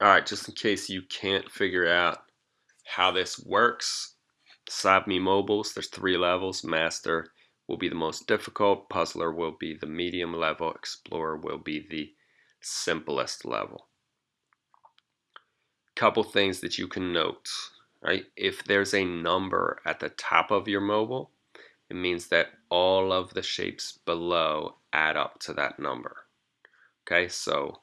Alright, just in case you can't figure out how this works, SolveMe Mobiles, there's three levels. Master will be the most difficult, Puzzler will be the medium level, Explorer will be the simplest level. Couple things that you can note, right? If there's a number at the top of your mobile, it means that all of the shapes below add up to that number. Okay, so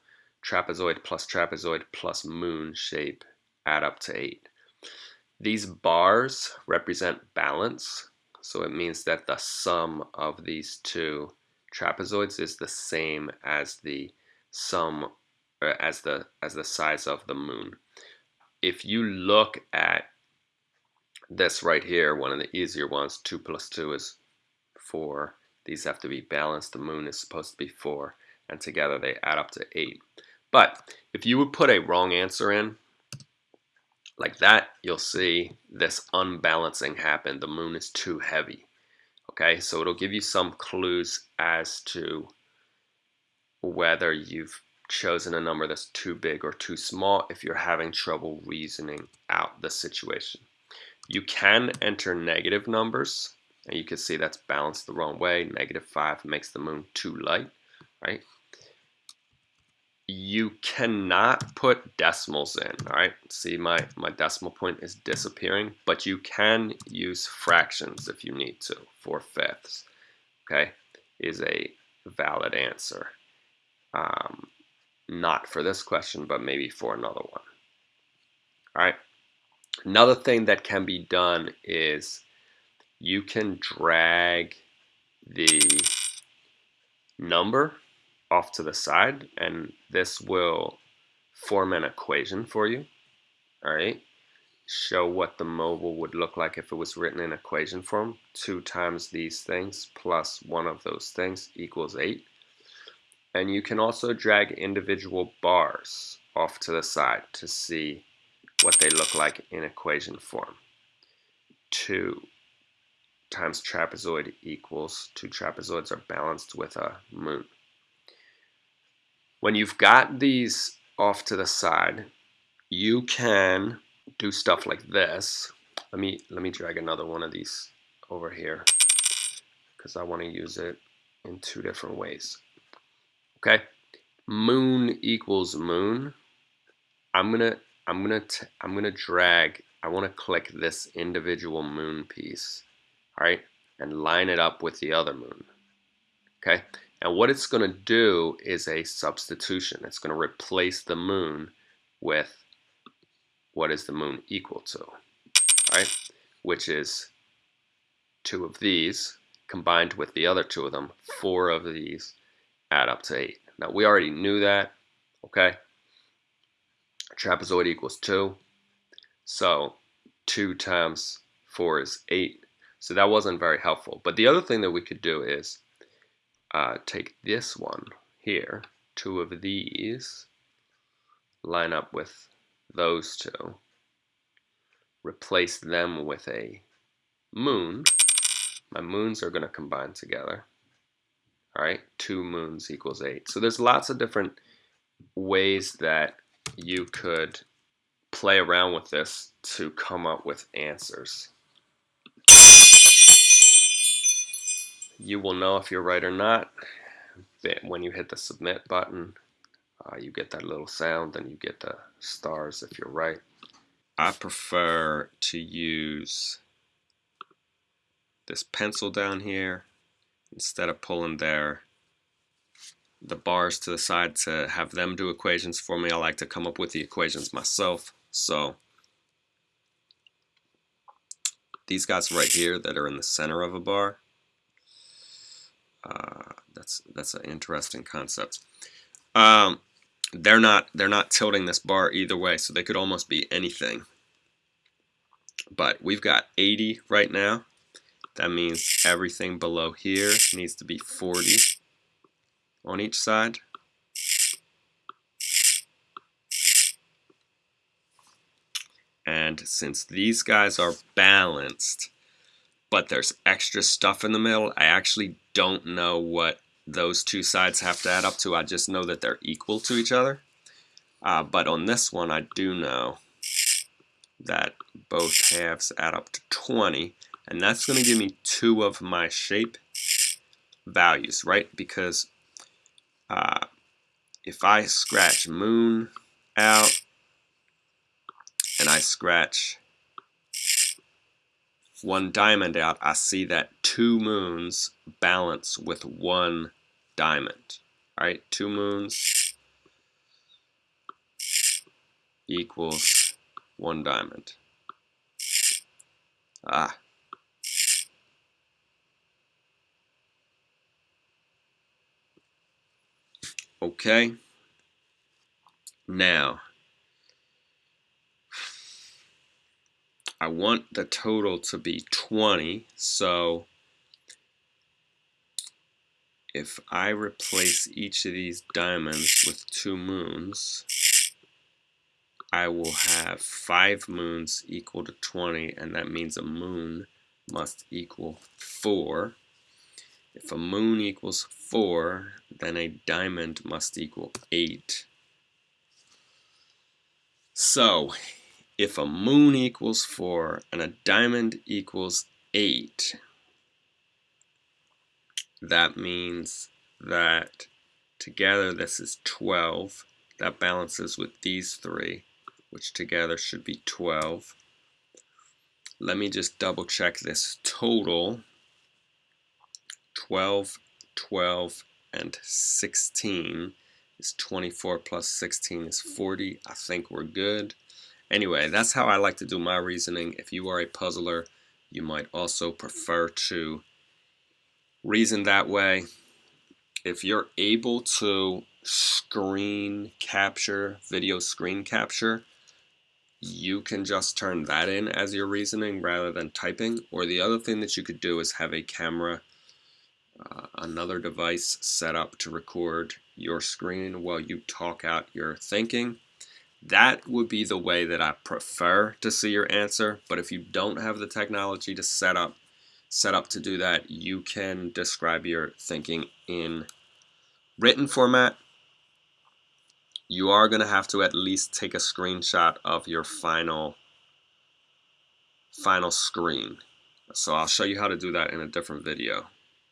trapezoid plus trapezoid plus moon shape add up to 8. These bars represent balance, so it means that the sum of these two trapezoids is the same as the sum as the as the size of the moon. If you look at this right here, one of the easier ones, 2 plus 2 is 4. These have to be balanced. The moon is supposed to be 4, and together they add up to 8. But if you would put a wrong answer in, like that, you'll see this unbalancing happen. The moon is too heavy. Okay, so it'll give you some clues as to whether you've chosen a number that's too big or too small if you're having trouble reasoning out the situation. You can enter negative numbers, and you can see that's balanced the wrong way. Negative 5 makes the moon too light, right? You cannot put decimals in, all right? See, my, my decimal point is disappearing, but you can use fractions if you need to. Four fifths, okay, is a valid answer. Um, not for this question, but maybe for another one. All right. Another thing that can be done is you can drag the number off to the side and this will form an equation for you all right? Show what the mobile would look like if it was written in equation form. 2 times these things plus one of those things equals 8 and you can also drag individual bars off to the side to see what they look like in equation form. 2 times trapezoid equals two trapezoids are balanced with a moon when you've got these off to the side, you can do stuff like this. Let me let me drag another one of these over here because I want to use it in two different ways. Okay, moon equals moon. I'm gonna I'm gonna I'm gonna drag. I want to click this individual moon piece, all right, and line it up with the other moon. Okay, and what it's going to do is a substitution. It's going to replace the moon with what is the moon equal to, right? Which is two of these combined with the other two of them, four of these add up to eight. Now we already knew that, okay? Trapezoid equals two. So two times four is eight. So that wasn't very helpful. But the other thing that we could do is uh, take this one here, two of these, line up with those two, replace them with a moon. My moons are going to combine together. All right, two moons equals eight. So there's lots of different ways that you could play around with this to come up with answers. You will know if you're right or not. When you hit the submit button uh, you get that little sound and you get the stars if you're right. I prefer to use this pencil down here instead of pulling their the bars to the side to have them do equations for me. I like to come up with the equations myself. So these guys right here that are in the center of a bar uh, that's that's an interesting concept. Um, they're not they're not tilting this bar either way, so they could almost be anything. But we've got 80 right now. That means everything below here needs to be 40 on each side. And since these guys are balanced, but there's extra stuff in the middle. I actually don't know what those two sides have to add up to. I just know that they're equal to each other. Uh, but on this one, I do know that both halves add up to 20, and that's going to give me two of my shape values, right? Because uh, if I scratch moon out and I scratch one diamond out, I see that two moons balance with one diamond. All right, two moons equals one diamond. Ah. Okay. Now, I want the total to be 20, so if I replace each of these diamonds with two moons, I will have five moons equal to 20, and that means a moon must equal 4. If a moon equals 4, then a diamond must equal 8. So, if a moon equals 4 and a diamond equals 8, that means that together this is 12. That balances with these three, which together should be 12. Let me just double check this total. 12, 12, and 16 is 24 plus 16 is 40. I think we're good. Anyway, that's how I like to do my reasoning. If you are a puzzler, you might also prefer to reason that way. If you're able to screen capture, video screen capture, you can just turn that in as your reasoning rather than typing. Or the other thing that you could do is have a camera, uh, another device set up to record your screen while you talk out your thinking. That would be the way that I prefer to see your answer, but if you don't have the technology to set up set up to do that, you can describe your thinking in written format. You are going to have to at least take a screenshot of your final final screen. So I'll show you how to do that in a different video.